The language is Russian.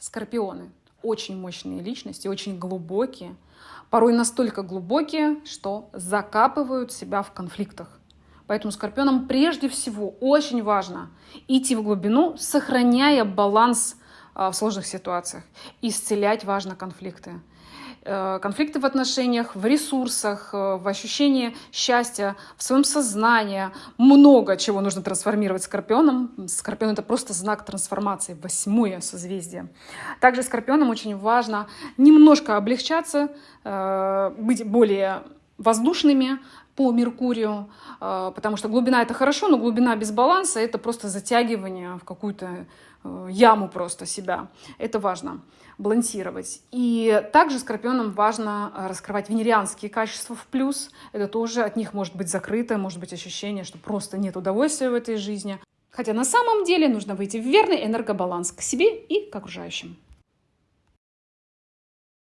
Скорпионы – очень мощные личности, очень глубокие, порой настолько глубокие, что закапывают себя в конфликтах. Поэтому скорпионам прежде всего очень важно идти в глубину, сохраняя баланс а, в сложных ситуациях. Исцелять важно конфликты. Э, конфликты в отношениях, в ресурсах, э, в ощущении счастья, в своем сознании. Много чего нужно трансформировать скорпионом. Скорпион — это просто знак трансформации, восьмое созвездие. Также скорпионам очень важно немножко облегчаться, э, быть более воздушными по Меркурию, потому что глубина — это хорошо, но глубина без баланса — это просто затягивание в какую-то яму просто себя. Это важно балансировать. И также скорпионам важно э, раскрывать венерианские качества в плюс. Это тоже от них может быть закрыто, может быть ощущение, что просто нет удовольствия в этой жизни. Хотя на самом деле нужно выйти в верный энергобаланс к себе и к окружающим.